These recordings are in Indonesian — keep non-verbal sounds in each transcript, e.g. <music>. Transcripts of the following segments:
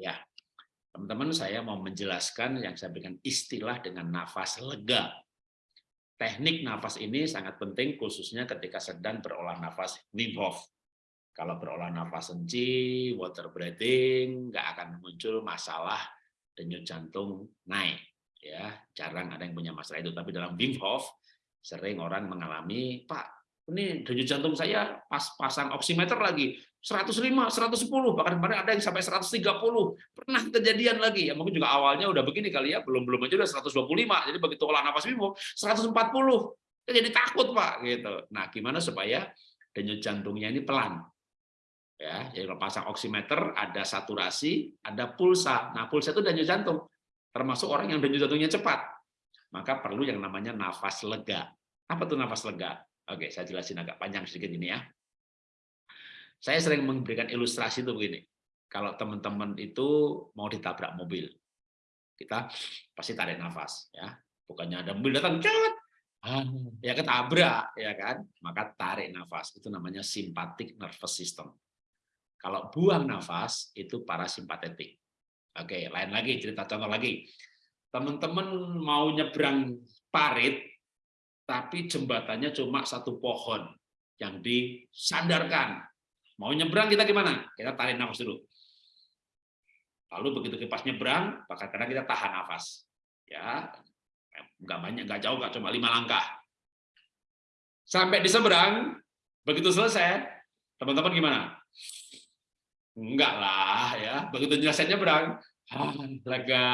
Ya, teman-teman saya mau menjelaskan yang saya berikan istilah dengan nafas lega. Teknik nafas ini sangat penting khususnya ketika sedang berolah nafas Wim Hof. Kalau berolah nafas senci, water breathing, nggak akan muncul masalah denyut jantung naik. Ya, jarang ada yang punya masalah itu. Tapi dalam Wim Hof sering orang mengalami, Pak, ini denyut jantung saya pas pasang oximeter lagi 105, 110, bahkan kemarin ada yang sampai 130. Pernah kejadian lagi. Ya mungkin juga awalnya udah begini kali ya, belum-belum aja udah 125. Jadi begitu olah nafas Wim 140. Jadi takut, Pak, gitu. Nah, gimana supaya denyut jantungnya ini pelan? Ya, jadi kalau pasang oximeter ada saturasi, ada pulsa. Nah, pulsa itu denyut jantung. Termasuk orang yang denyut jantungnya cepat. Maka perlu yang namanya nafas lega. Apa tuh nafas lega? Oke, saya jelasin agak panjang sedikit ini ya. Saya sering memberikan ilustrasi itu begini. Kalau teman-teman itu mau ditabrak mobil, kita pasti tarik nafas, ya. Bukannya ada mobil datang, cat, ya ketabrak, ya kan? Maka tarik nafas, itu namanya simpatik nervous system. Kalau buang nafas, itu parasimpatetik. Oke, lain lagi, cerita contoh lagi. Teman-teman mau nyebrang parit, tapi jembatannya cuma satu pohon yang disandarkan. Mau nyebrang kita gimana? Kita tarik nafas dulu. Lalu begitu kipas nyebrang, maka kadang kita tahan nafas. Ya, nggak banyak, nggak jauh, nggak cuma lima langkah. Sampai di seberang, begitu selesai, teman-teman gimana? Enggak lah, ya. Begitu selesai nyebrang, ah, lega.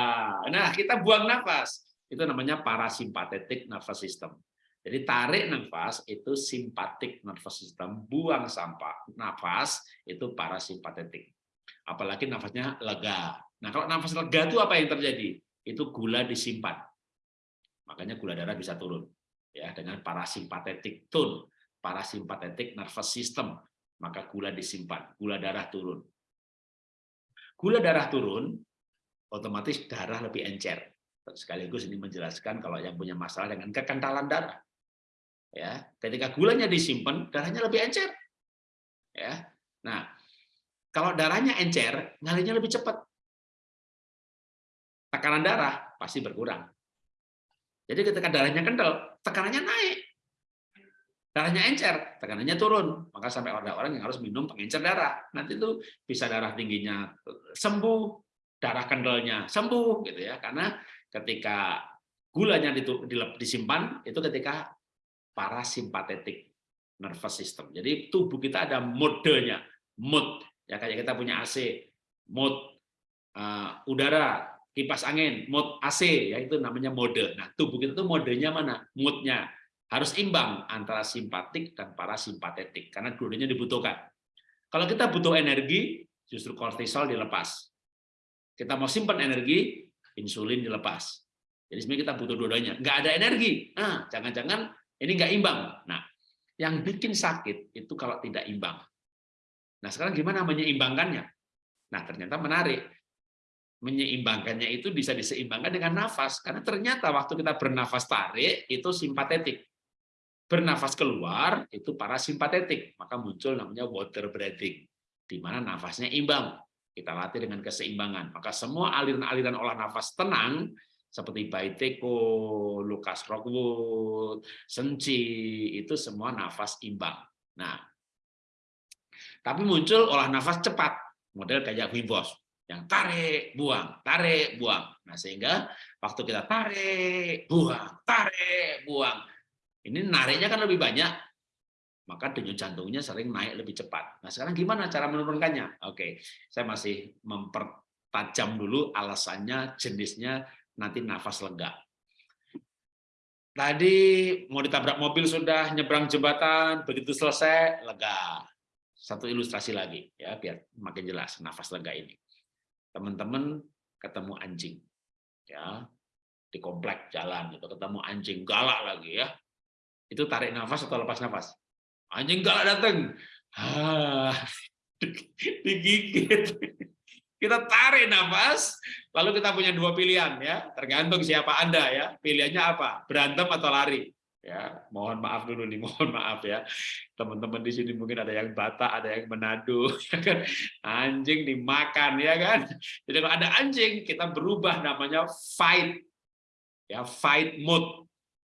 Nah, kita buang nafas. Itu namanya parasimpatetik nervous system. Jadi tarik nafas itu simpatik nervous system, buang sampah nafas itu parasimpatetik. Apalagi nafasnya lega. Nah kalau nafas lega itu apa yang terjadi? Itu gula disimpan. Makanya gula darah bisa turun ya dengan parasimpatetik tone, parasimpatetik nervous system. Maka gula disimpan, gula darah turun. Gula darah turun, otomatis darah lebih encer. Sekaligus ini menjelaskan kalau yang punya masalah dengan kekentalan darah ya ketika gulanya disimpan darahnya lebih encer. Ya nah kalau darahnya encer ngalirnya lebih cepat. Tekanan darah pasti berkurang. Jadi ketika darahnya kental tekanannya naik. Darahnya encer tekanannya turun. Maka sampai ada orang yang harus minum pengencer darah. Nanti itu bisa darah tingginya sembuh darah kendalnya sembuh gitu ya. Karena ketika gulanya disimpan itu ketika parasimpatetik nervous system. Jadi tubuh kita ada modenya, mood ya kayak kita punya AC, mood uh, udara, kipas angin, mood AC ya itu namanya mode. Nah, tubuh kita itu modenya mana? Moodnya harus imbang antara simpatik dan parasimpatetik karena dua-duanya dibutuhkan. Kalau kita butuh energi, justru kortisol dilepas. Kita mau simpan energi, insulin dilepas. Jadi sebenarnya kita butuh dua-duanya. Nggak ada energi. Nah, jangan-jangan ini nggak imbang. Nah, yang bikin sakit itu kalau tidak imbang. Nah, sekarang gimana menyeimbangkannya? Nah, ternyata menarik. Menyeimbangkannya itu bisa diseimbangkan dengan nafas. Karena ternyata waktu kita bernafas tarik, itu simpatetik. Bernafas keluar, itu parasimpatetik. Maka muncul namanya water breathing. Di mana nafasnya imbang. Kita latih dengan keseimbangan. Maka semua aliran-aliran olah nafas tenang, seperti Baiteko, Lucas Rockwood, Senci, itu semua nafas imbang. Nah, tapi muncul olah nafas cepat, model kayak Wim Hof, yang tarik, buang, tarik, buang. Nah, sehingga waktu kita tarik, buang, tarik, buang, ini nariknya kan lebih banyak, maka denyut jantungnya sering naik lebih cepat. Nah, sekarang gimana cara menurunkannya? Oke, saya masih mempertajam dulu alasannya, jenisnya, nanti nafas lega. Tadi mau ditabrak mobil sudah nyebrang jembatan, begitu selesai lega. Satu ilustrasi lagi ya biar makin jelas nafas lega ini. Teman-teman ketemu anjing ya di komplek jalan itu ketemu anjing galak lagi ya. Itu tarik nafas atau lepas nafas? Anjing galak datang. Ah, <laughs> digigit. Kita tarik nafas, lalu kita punya dua pilihan ya, tergantung siapa Anda ya. Pilihannya apa? Berantem atau lari. ya mohon maaf dulu nih <laughs> mohon maaf ya teman-teman di sini mungkin ada yang Batak ada yang Manado <laughs> ya kan anjing dimakan ya kan jadi kalau ada anjing kita berubah namanya fight ya fight mode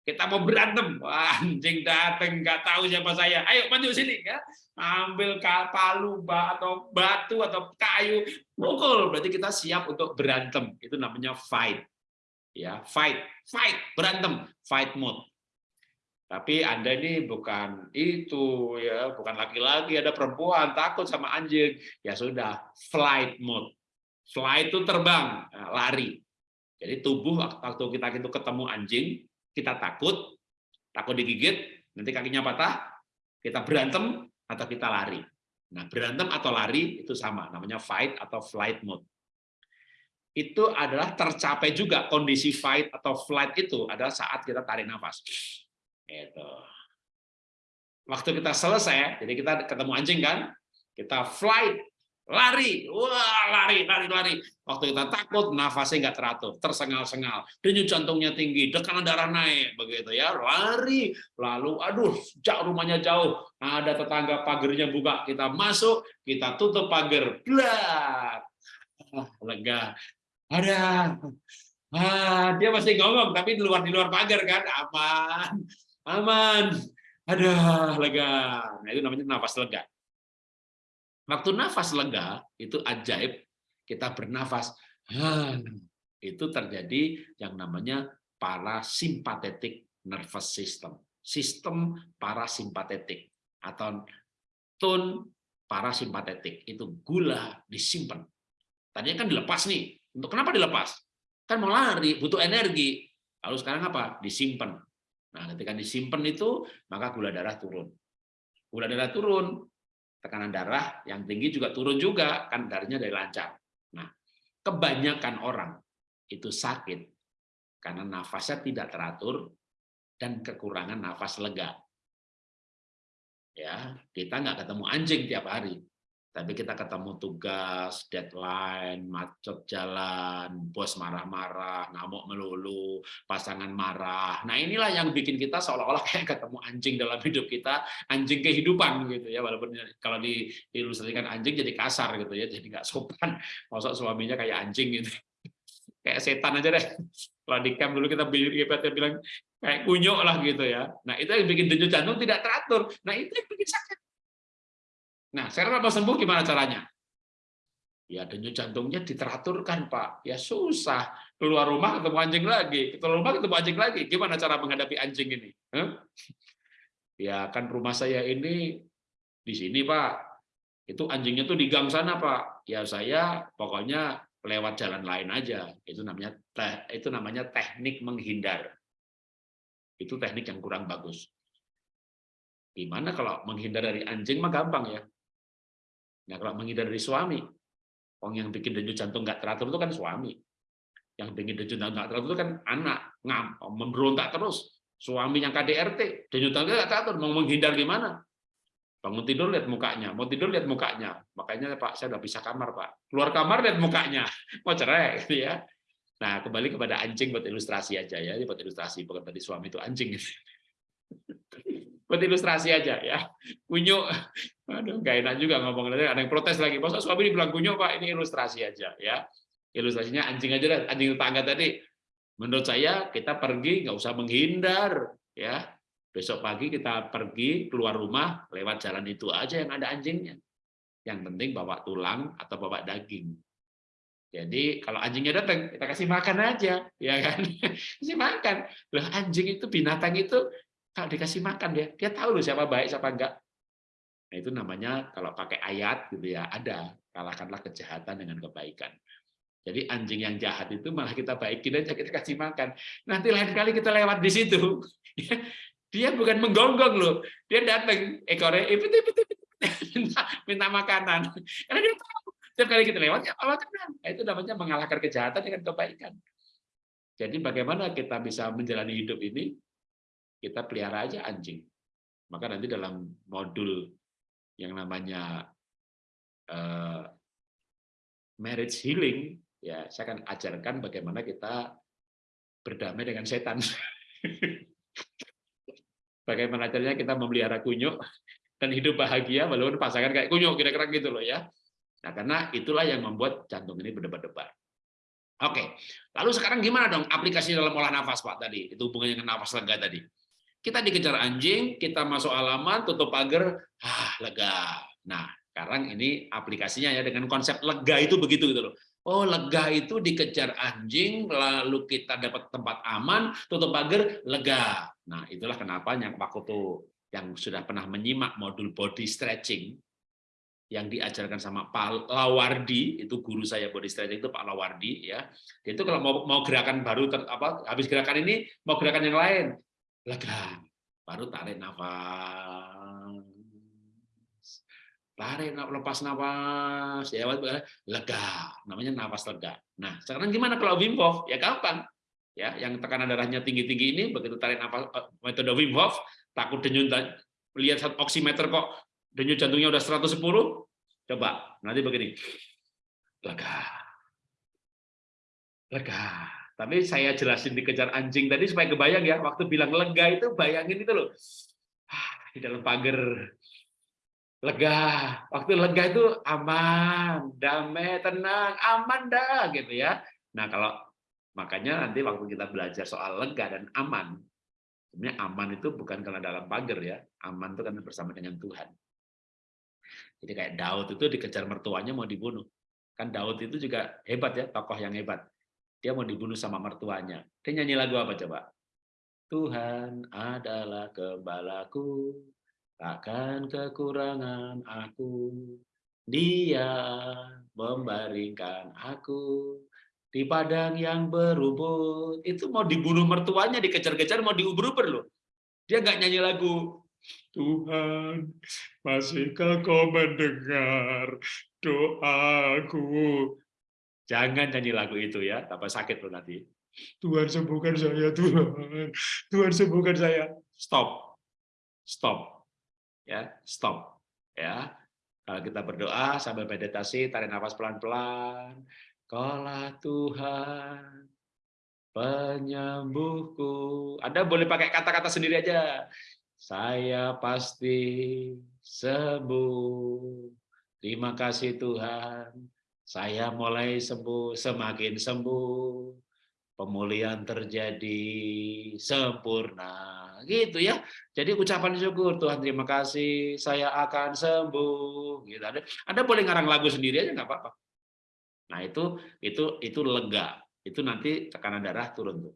kita mau berantem. Wah, anjing dateng nggak tahu siapa saya. Ayo maju sini ya. Ambil palu atau batu atau kayu. Pukul berarti kita siap untuk berantem. Itu namanya fight. Ya fight. Fight. Berantem. Fight mode. Tapi Anda ini bukan itu ya, bukan laki-laki, ada perempuan. Takut sama anjing. Ya sudah, flight mode. Flight itu terbang, lari. Jadi tubuh waktu kita itu ketemu anjing, kita takut, takut digigit, nanti kakinya patah, kita berantem atau kita lari. Nah, berantem atau lari itu sama, namanya fight atau flight mode. Itu adalah tercapai juga kondisi fight atau flight itu adalah saat kita tarik nafas itu. Waktu kita selesai, jadi kita ketemu anjing kan, kita flight, lari, wah lari, lari, lari. Waktu kita takut, nafasnya nggak teratur, tersengal-sengal, denyut jantungnya tinggi, tekanan darah naik, begitu ya, lari, lalu aduh, jauh rumahnya jauh, ada tetangga pagernya buka, kita masuk, kita tutup pagar, blak, ah, lega, ada, ah, dia masih ngomong, tapi di luar di luar pagar kan, aman, aman, ada lega. Nah, itu namanya nafas lega. Waktu nafas lega, itu ajaib, kita bernafas, itu terjadi yang namanya parasimpatetik nervous system. Sistem parasimpatetik atau tone parasimpatetik itu gula disimpan. Tadinya kan dilepas nih. Untuk kenapa dilepas? Kan mau lari, butuh energi. Lalu sekarang apa? Disimpan Nah, ketika disimpan itu, maka gula darah turun. Gula darah turun, tekanan darah yang tinggi juga turun juga, kan darahnya dari lancar. Nah, kebanyakan orang itu sakit karena nafasnya tidak teratur dan kekurangan nafas lega. Ya, kita nggak ketemu anjing tiap hari, tapi kita ketemu tugas, deadline, macet jalan, bos marah-marah, ngamuk melulu, pasangan marah. Nah inilah yang bikin kita seolah-olah kayak ketemu anjing dalam <laughs> hidup kita, anjing kehidupan gitu ya. Walaupun kalau diilustrasikan anjing jadi kasar gitu ya, jadi nggak sopan. Masuk suaminya kayak anjing gitu, <laughs> kayak setan aja deh. Kalau di camp dulu kita bilang kayak kunyuk lah gitu ya. Nah itu yang bikin denyut jantung tidak teratur. Nah itu yang bikin sakit. Nah, sekarang apa sembuh gimana caranya? Ya denyut jantungnya diteraturkan, Pak. Ya susah. Keluar rumah ketemu anjing lagi, keluar rumah ketemu anjing lagi. Gimana cara menghadapi anjing ini? Huh? Ya kan rumah saya ini di sini, Pak. Itu anjingnya tuh di gang sana, Pak. Ya saya pokoknya lewat jalan lain aja. Itu namanya itu namanya teknik menghindar. Itu teknik yang kurang bagus. Gimana kalau menghindar dari anjing mah gampang ya. Nah, kalau menghindar dari suami, orang yang bikin denyut jantung nggak teratur itu kan suami. Yang bikin denyut jantung nggak teratur itu kan anak, ngam, memberontak terus. Suami yang KDRT, denyut jantung nggak teratur, mau menghindar gimana? Bangun tidur lihat mukanya, mau tidur lihat mukanya. Makanya Pak, saya udah bisa kamar Pak. Keluar kamar lihat mukanya, <laughs> mau cerai gitu ya. Nah, kembali kepada anjing buat ilustrasi aja ya, buat ilustrasi bukan tadi suami itu anjing. Buat ilustrasi aja ya. Kunyuk, aduh nggak enak juga ngomong ada yang protes lagi. Masa suami dibilang kunyuk pak, ini ilustrasi aja ya. Ilustrasinya anjing aja lah, anjing tetangga tadi. Menurut saya kita pergi nggak usah menghindar ya. Besok pagi kita pergi keluar rumah lewat jalan itu aja yang ada anjingnya. Yang penting bawa tulang atau bawa daging. Jadi kalau anjingnya datang, kita kasih makan aja, ya kan? <laughs> kasih makan. Loh, anjing itu binatang itu kalau dikasih makan dia, dia tahu loh siapa baik siapa enggak. Nah, itu namanya kalau pakai ayat gitu ya, ada kalahkanlah kejahatan dengan kebaikan. Jadi anjing yang jahat itu malah kita baikin aja, kita kasih makan. Nanti lain kali kita lewat di situ, <laughs> dia bukan menggonggong loh, dia datang ekornya, eh, <laughs> minta, minta makanan. Karena dia tahu setiap kali kita lewat ya Allah. Nah, itu namanya mengalahkan kejahatan dengan kebaikan. Jadi bagaimana kita bisa menjalani hidup ini kita pelihara aja anjing. Maka nanti dalam modul yang namanya uh, marriage healing, ya saya akan ajarkan bagaimana kita berdamai dengan setan. <laughs> Bagaimana caranya kita memelihara kunyuk dan hidup bahagia walaupun pasangan kayak kunyuk kira-kira gitu loh ya. Nah, karena itulah yang membuat jantung ini berdebar-debar. Oke, lalu sekarang gimana dong aplikasi dalam olah nafas Pak tadi? Itu hubungannya dengan nafas lega tadi. Kita dikejar anjing, kita masuk halaman, tutup pagar, ah lega. Nah, sekarang ini aplikasinya ya dengan konsep lega itu begitu gitu loh. Oh, lega itu dikejar anjing, lalu kita dapat tempat aman, tutup pagar, lega. Nah, itulah kenapa yang waktu itu yang sudah pernah menyimak modul body stretching yang diajarkan sama Pak Lawardi, itu guru saya body stretching itu Pak Lawardi ya. Itu kalau mau mau gerakan baru ter, apa habis gerakan ini mau gerakan yang lain, lega. Baru tarik nafas. Tarik lepas nafas. Ya lega. Namanya nafas lega. Nah sekarang gimana kalau Wim Hof? Ya gampang. Ya yang tekanan darahnya tinggi-tinggi ini begitu tarik nafas eh, metode Wim Hof takut denyut lihat oximeter kok denyut jantungnya udah 110 coba. Nanti begini. Lega. Lega tapi saya jelasin dikejar anjing tadi supaya kebayang ya waktu bilang lega itu bayangin itu loh ah, di dalam pagar lega. Waktu lega itu aman, damai, tenang, aman dah gitu ya. Nah, kalau makanya nanti waktu kita belajar soal lega dan aman, sebenarnya aman itu bukan karena dalam pagar ya. Aman itu karena bersama dengan Tuhan. Jadi kayak Daud itu dikejar mertuanya mau dibunuh. Kan Daud itu juga hebat ya, tokoh yang hebat. Dia mau dibunuh sama mertuanya. Dia nyanyi lagu apa coba? Tuhan adalah gembalaku, takkan kekurangan aku. Dia membaringkan aku di padang yang berubut. Itu mau dibunuh mertuanya, dikejar-kejar, mau diuber-uber loh. Dia nggak nyanyi lagu. Tuhan, masihkah kau mendengar doaku? Jangan nyanyi lagu itu ya, tambah sakit loh nanti. Tuhan sembuhkan saya, Tuhan. Tuhan sembuhkan saya. Stop. Stop ya stop ya kalau kita berdoa sambil meditasi tarik nafas pelan-pelan Kaulah Tuhan penyembuhku Anda boleh pakai kata-kata sendiri aja saya pasti sembuh terima kasih Tuhan saya mulai sembuh semakin sembuh pemulihan terjadi sempurna gitu ya. Jadi ucapan syukur Tuhan terima kasih saya akan sembuh gitu. Ada Anda boleh ngarang lagu sendiri aja nggak apa-apa. Nah, itu itu itu lega. Itu nanti tekanan darah turun tuh.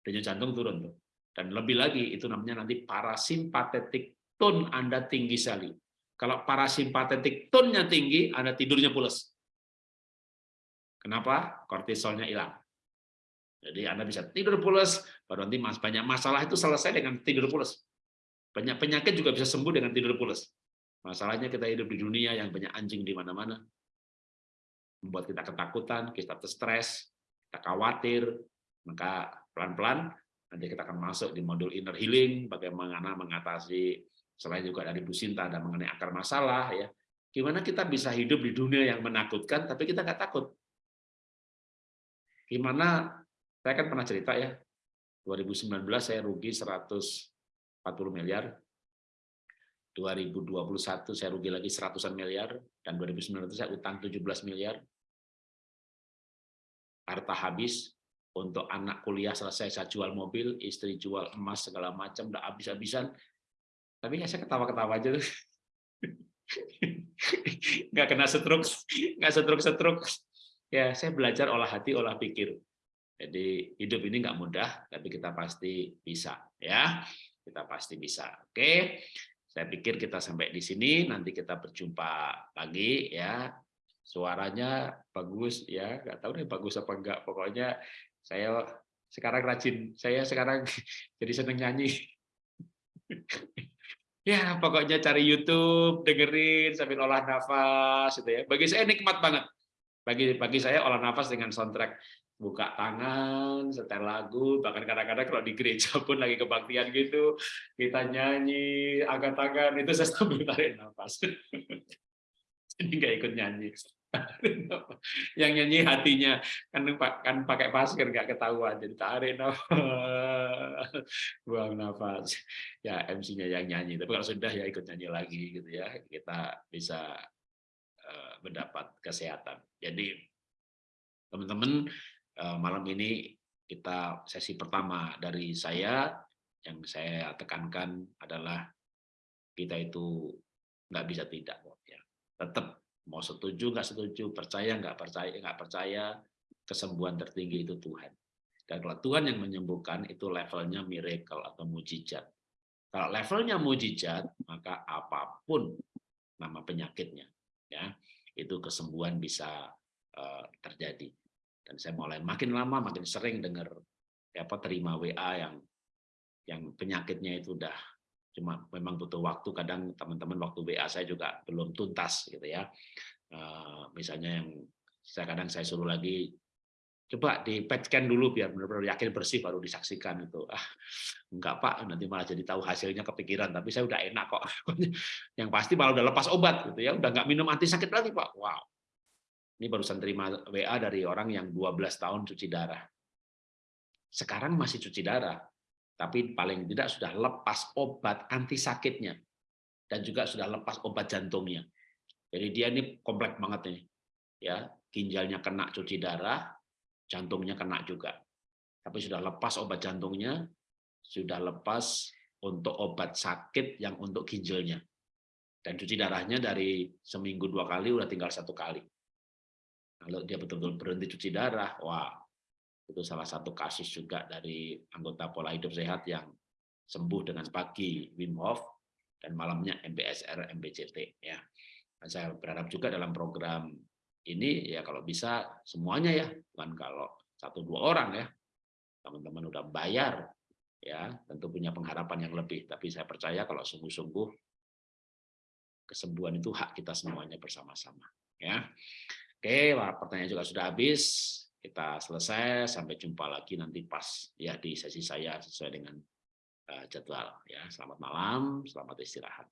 Denyut jantung turun tuh. Dan lebih lagi itu namanya nanti parasimpatetik tone Anda tinggi sekali. Kalau parasimpatetik tone-nya tinggi, Anda tidurnya pulas. Kenapa? Kortisolnya hilang. Jadi Anda bisa tidur pulas, baru nanti mas banyak masalah itu selesai dengan tidur pulas. Banyak penyakit juga bisa sembuh dengan tidur pulas. Masalahnya kita hidup di dunia yang banyak anjing di mana-mana. Membuat kita ketakutan, kita stres, kita khawatir, maka pelan-pelan nanti kita akan masuk di modul inner healing, bagaimana mengatasi selain juga dari Bu Sinta mengenai akar masalah ya. Gimana kita bisa hidup di dunia yang menakutkan tapi kita nggak takut. Gimana saya kan pernah cerita ya, 2019 saya rugi 140 miliar, 2021 saya rugi lagi seratusan miliar, dan 2019 saya utang 17 miliar. Harta habis, untuk anak kuliah selesai saya jual mobil, istri jual emas segala macam, udah habis-habisan. Tapi ya saya ketawa-ketawa aja. <laughs> nggak kena setruk, nggak setruk-setruk. Ya, saya belajar olah hati, olah pikir. Jadi hidup ini nggak mudah, tapi kita pasti bisa, ya. Kita pasti bisa. Oke, saya pikir kita sampai di sini. Nanti kita berjumpa lagi, ya. Suaranya bagus, ya. Nggak tahu deh bagus apa enggak. Pokoknya saya sekarang rajin. Saya sekarang <laughs> jadi seneng nyanyi. <laughs> ya, pokoknya cari YouTube, dengerin sambil olah nafas, gitu ya. Bagi saya nikmat banget. Bagi bagi saya olah nafas dengan soundtrack buka tangan, setel lagu, bahkan kadang-kadang kalau di gereja pun lagi kebaktian gitu, kita nyanyi, angkat tangan, itu saya sambil tarik nafas. <laughs> Jadi nggak ikut nyanyi. <laughs> yang nyanyi hatinya kan kan pakai masker nggak ketahuan jadi tarik nafas <laughs> buang nafas ya MC-nya yang nyanyi tapi kalau sudah ya ikut nyanyi lagi gitu ya kita bisa mendapat kesehatan. Jadi teman-teman uh, malam ini kita sesi pertama dari saya yang saya tekankan adalah kita itu nggak bisa tidak ya. Tetap mau setuju nggak setuju percaya nggak percaya nggak percaya kesembuhan tertinggi itu Tuhan. Dan kalau Tuhan yang menyembuhkan itu levelnya miracle atau mujizat. Kalau levelnya mujizat maka apa pun nama penyakitnya ya itu kesembuhan bisa uh, terjadi. Dan saya mulai makin lama makin sering dengar apa terima WA yang yang penyakitnya itu udah cuma memang butuh waktu. Kadang teman-teman waktu WA saya juga belum tuntas gitu ya. Uh, misalnya yang saya kadang saya suruh lagi coba di PET scan dulu biar benar-benar yakin bersih baru disaksikan itu. Ah enggak pak. Nanti malah jadi tahu hasilnya kepikiran. Tapi saya udah enak kok. <laughs> Yang pasti malah udah lepas obat gitu ya. Udah nggak minum anti sakit lagi pak. Wow. Ini barusan terima WA dari orang yang 12 tahun cuci darah. Sekarang masih cuci darah tapi paling tidak sudah lepas obat anti sakitnya dan juga sudah lepas obat jantungnya. Jadi dia ini kompleks banget nih. Ya, ginjalnya kena cuci darah, jantungnya kena juga. Tapi sudah lepas obat jantungnya, sudah lepas untuk obat sakit yang untuk ginjalnya. Dan cuci darahnya dari seminggu dua kali udah tinggal satu kali. Kalau dia betul-betul berhenti cuci darah, wah itu salah satu kasus juga dari anggota pola hidup sehat yang sembuh dengan pagi Wim Hof dan malamnya MBSR MBCT ya. Saya berharap juga dalam program ini ya kalau bisa semuanya ya, bukan kalau satu dua orang ya. Teman-teman udah bayar ya, tentu punya pengharapan yang lebih, tapi saya percaya kalau sungguh-sungguh kesembuhan itu hak kita semuanya bersama-sama ya. Oke, pertanyaan juga sudah habis kita selesai sampai jumpa lagi nanti pas ya di sesi saya sesuai dengan uh, jadwal ya selamat malam selamat istirahat